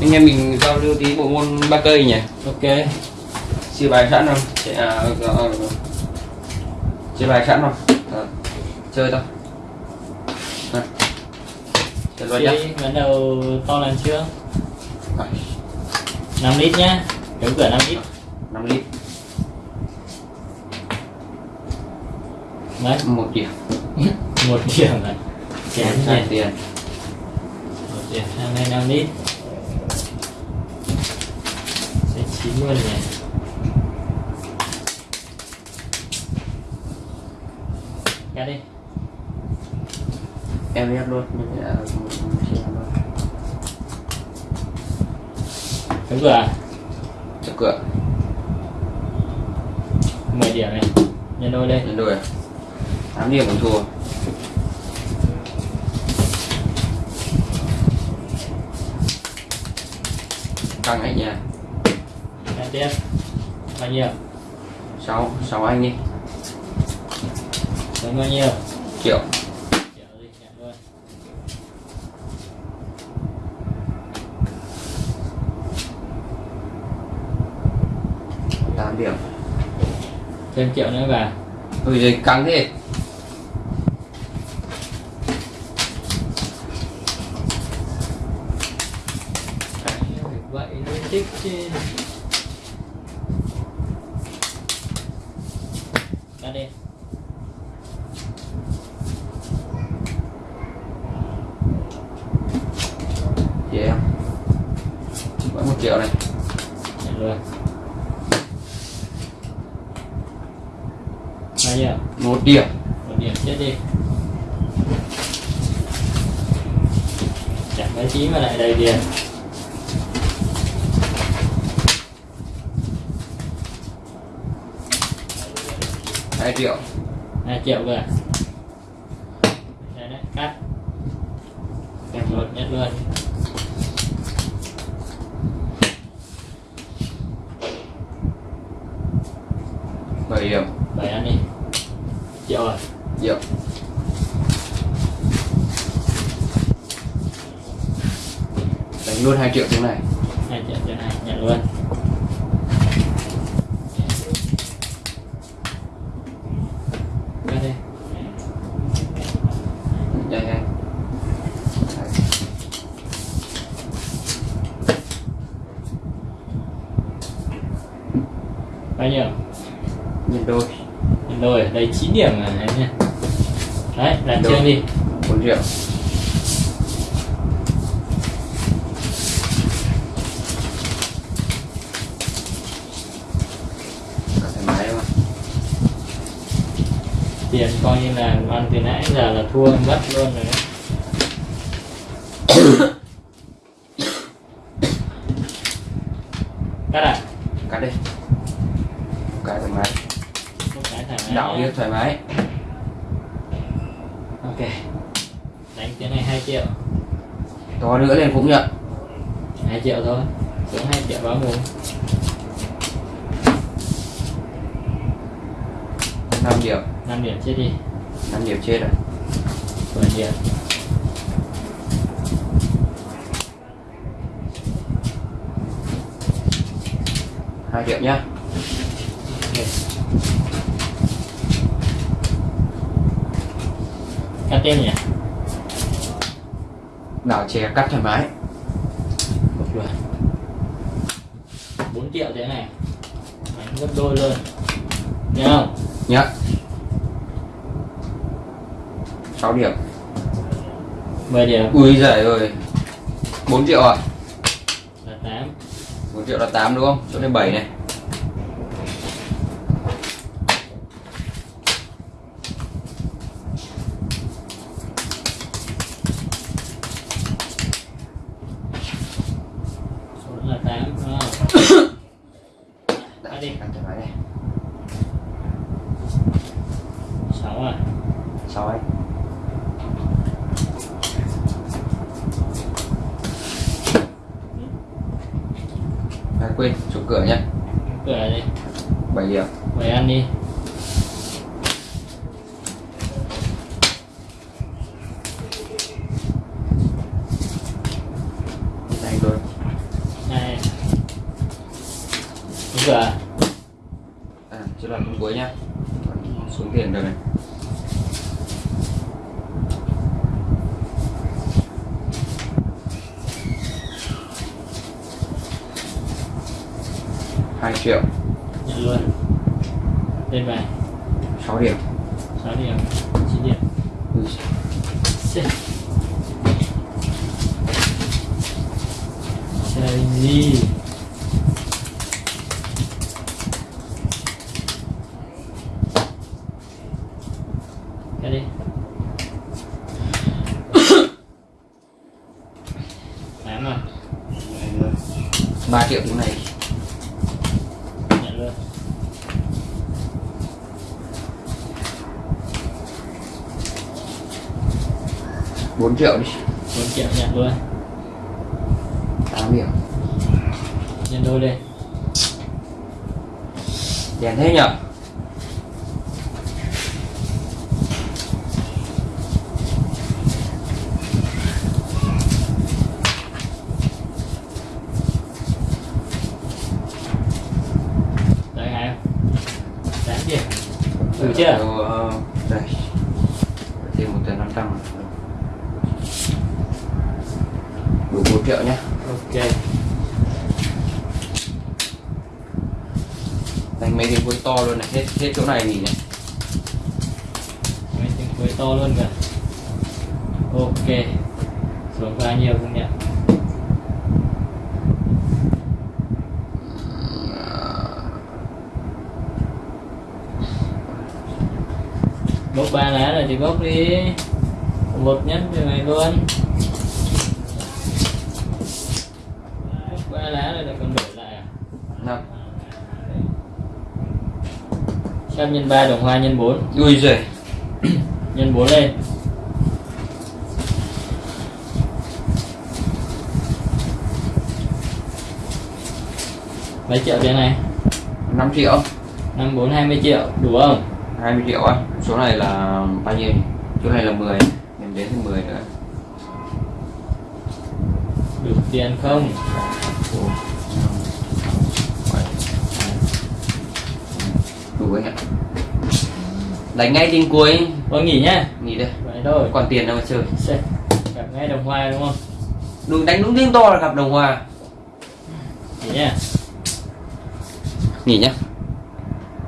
anh em mình giao lưu tí bộ môn ba cây nhỉ? Ok. Chia bài sẵn không? Sẽ, à, à, à, chia bài sẵn không? À, chơi thôi. À. chơi luôn nhá. Bắt đầu to lần chưa À, 5 lít nhá. Chống cửa 5 lít. 5 lít. Đấy. Một điểm. Một điểm chén hai nhỉ tiền. Một điểm đây 5 lít sẽ chín luôn nhỉ cắt đi. Em biết luôn nhưng luôn chống cửa à? cho cửa. 10 điểm này. Nhân đôi lên nhân đôi à? 8 điểm cũng thua. Căng nha Cắt tiếp bao nhiêu? 6 6 anh đi. Đánh bao nhiêu? Triệu. Tám điểm. Thêm triệu nữa vào ôi giời căng thế. Vậy nó thích chứ cắt đi chị em. Vẫn một triệu này. Nhận luôn bao nhiêu? Một điểm. Một điểm chết đi. Chẳng mấy chí mà lại đầy tiền hai triệu. Hai triệu cơ à? đây đấy cắt. Một luôn nhất luôn. Bảy điểm. Bảy ăn đi. Triệu rồi. Triệu. Đánh luôn hai triệu tiếng này. Hai triệu cho này nhận luôn cắt đi nhanh nhanh bao nhiêu? Nhân đôi. Nhân đôi ở đây 9 điểm à em nha đấy Đôi. chương đi. Bốn triệu tiền coi như là ăn từ nãy giờ là thua mất luôn rồi đấy. Cắt à cắt đi cái thoải mái. Đảo đi thoải mái. Ok. Đánh cái này 2 triệu. To nữa lên cũng nhận 2 triệu thôi. Xuống 2 triệu báo mùng. Năm điểm. 5 điểm chết đi. Năm điểm chết rồi. 10 điểm. Hai điểm nhá. Cắt tiếp nhỉ? Đảo chè cắt thoải mái một lượt 4 triệu thế này. Đánh gấp đôi luôn. Nhớ không? Nhá 6 điểm. 10 điểm. Ui giời ơi. 4 triệu à là 8 4 triệu là 8 đúng không? Chỗ này 7 này cửa nhá. Cửa đi bảy điểm. Bảy ăn đi. Này rồi này. Cửa à? à chưa là con cuối nhá. Xuống tiền rồi này. Hai triệu. Nhận luôn. Lên bài. 6 điểm. 6 điểm. 9 điểm. Ui, Xê. Chơi gì? Cái đi. Tám rồi 3 triệu tiếng này 4 triệu đi. 4 triệu nhận luôn. 8 điểm. Nhân đôi đi Đèn thế nhở? Đấy hả em. Chưa? Đủ chưa ờ, Đây. Thêm một tờ 500 rồi đủ một triệu nhé. Ok. Đánh mấy cái cuối to luôn này. Hết hết chỗ này nghỉ này. Mấy tiếng cuối to luôn kìa. Ok. Xuống bao nhiêu không nhận bốc ba lá rồi thì bốc đi. Một nhất như này luôn bốc ba lá rồi lại còn đổi lại à năm trăm nhân ba đồng hoa nhân bốn. Ui giời. Nhân 4 lên. Mấy triệu tiền này? 5 triệu. Năm bốn hai mươi triệu đủ không? 20 triệu á số này là bao nhiêu số này là 10 em đến thêm 10 nữa. Đủ tiền không? Bốn, năm, sáu, bảy, tám, anh ạ đánh ngay tin cuối. Thôi nghỉ nhá. Nghỉ đây. Thôi. Còn tiền đâu mà chơi? Gặp ngay đồng hoa đúng không? Đừng đánh đúng tiếng to là gặp đồng hòa nghỉ nhá. Nghỉ nhá